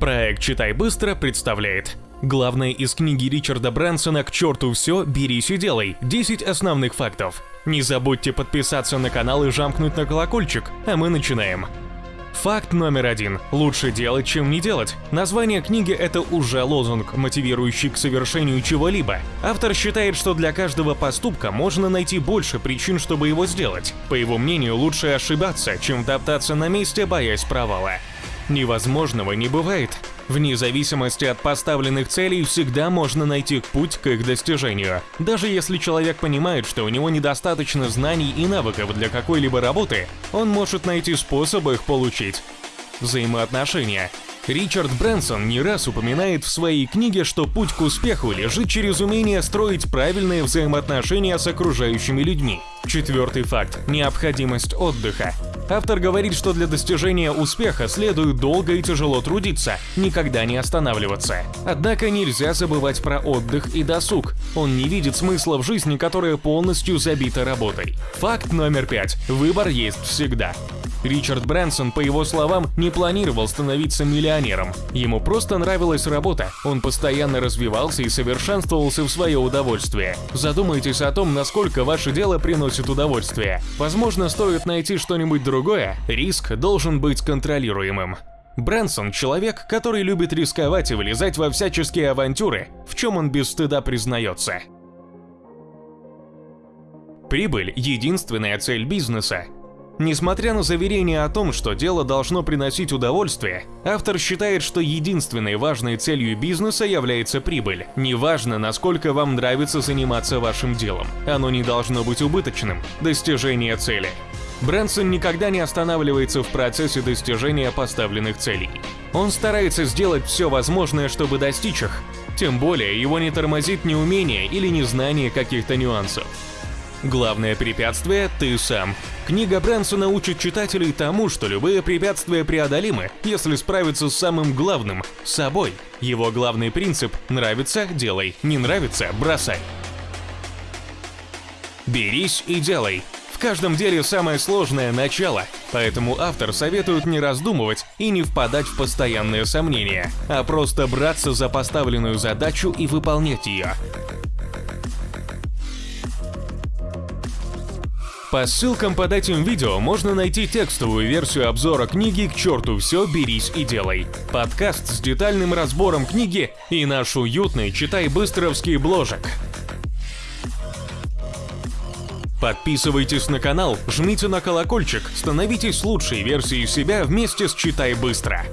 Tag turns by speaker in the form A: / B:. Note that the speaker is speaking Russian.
A: Проект «Читай быстро» представляет Главное из книги Ричарда Брэнсона «К черту все, берись и делай. 10 основных фактов». Не забудьте подписаться на канал и жамкнуть на колокольчик, а мы начинаем. Факт номер один. Лучше делать, чем не делать. Название книги — это уже лозунг, мотивирующий к совершению чего-либо. Автор считает, что для каждого поступка можно найти больше причин, чтобы его сделать. По его мнению, лучше ошибаться, чем топтаться на месте, боясь провала. Невозможного не бывает. Вне зависимости от поставленных целей всегда можно найти путь к их достижению. Даже если человек понимает, что у него недостаточно знаний и навыков для какой-либо работы, он может найти способ их получить. Взаимоотношения. Ричард Брэнсон не раз упоминает в своей книге, что путь к успеху лежит через умение строить правильные взаимоотношения с окружающими людьми. Четвертый факт – необходимость отдыха. Автор говорит, что для достижения успеха следует долго и тяжело трудиться, никогда не останавливаться. Однако нельзя забывать про отдых и досуг. Он не видит смысла в жизни, которая полностью забита работой. Факт номер пять. Выбор есть всегда. Ричард Брэнсон, по его словам, не планировал становиться миллионером. Ему просто нравилась работа, он постоянно развивался и совершенствовался в свое удовольствие. Задумайтесь о том, насколько ваше дело приносит удовольствие. Возможно, стоит найти что-нибудь другое, риск должен быть контролируемым. Брэнсон – человек, который любит рисковать и влезать во всяческие авантюры, в чем он без стыда признается. Прибыль – единственная цель бизнеса, Несмотря на заверение о том, что дело должно приносить удовольствие, автор считает, что единственной важной целью бизнеса является прибыль. Неважно, насколько вам нравится заниматься вашим делом, оно не должно быть убыточным. Достижение цели. Брэнсон никогда не останавливается в процессе достижения поставленных целей. Он старается сделать все возможное, чтобы достичь их. Тем более, его не тормозит неумение или незнание каких-то нюансов. Главное препятствие – ты сам. Книга Брэнсона учит читателей тому, что любые препятствия преодолимы, если справиться с самым главным – собой. Его главный принцип – нравится – делай, не нравится – бросай. Берись и делай. В каждом деле самое сложное – начало, поэтому автор советует не раздумывать и не впадать в постоянные сомнения, а просто браться за поставленную задачу и выполнять ее. По ссылкам под этим видео можно найти текстовую версию обзора книги «К черту все, берись и делай», подкаст с детальным разбором книги и наш уютный читай-быстровский бложек. Подписывайтесь на канал, жмите на колокольчик, становитесь лучшей версией себя вместе с «Читай быстро».